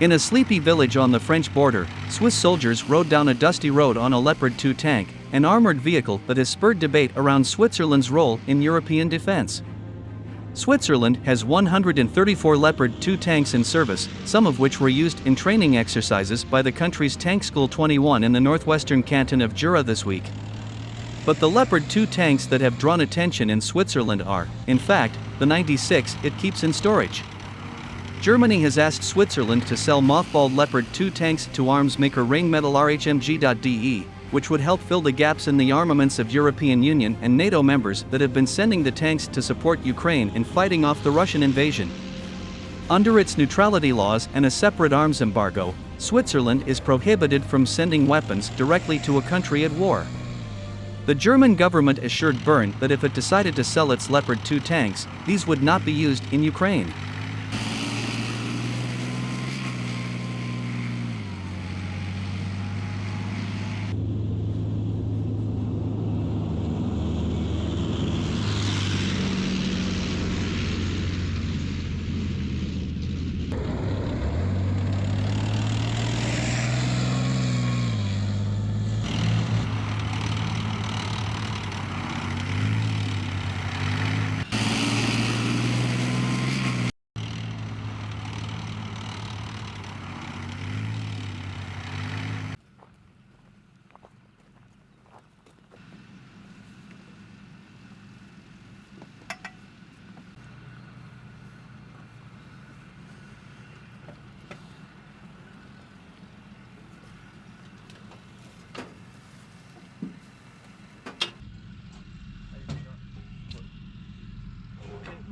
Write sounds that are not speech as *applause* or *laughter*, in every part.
In a sleepy village on the French border, Swiss soldiers rode down a dusty road on a Leopard 2 tank, an armored vehicle that has spurred debate around Switzerland's role in European defense. Switzerland has 134 Leopard 2 tanks in service, some of which were used in training exercises by the country's Tank School 21 in the northwestern canton of Jura this week. But the Leopard 2 tanks that have drawn attention in Switzerland are, in fact, the 96 it keeps in storage. Germany has asked Switzerland to sell mothballed Leopard 2 tanks to arms maker Rheinmetall RHMG.de, which would help fill the gaps in the armaments of European Union and NATO members that have been sending the tanks to support Ukraine in fighting off the Russian invasion. Under its neutrality laws and a separate arms embargo, Switzerland is prohibited from sending weapons directly to a country at war. The German government assured Bern that if it decided to sell its Leopard 2 tanks, these would not be used in Ukraine.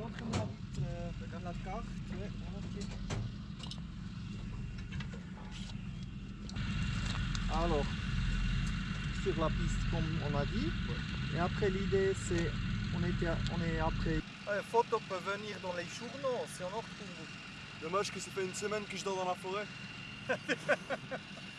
Montre-moi euh, la carte. Ouais. Alors, sur la piste comme on a dit. Et après l'idée c'est, on, on est après. Ouais, photo peut venir dans les journaux si on en retrouve. Dommage que ça fait une semaine que je dors dans la forêt. *laughs*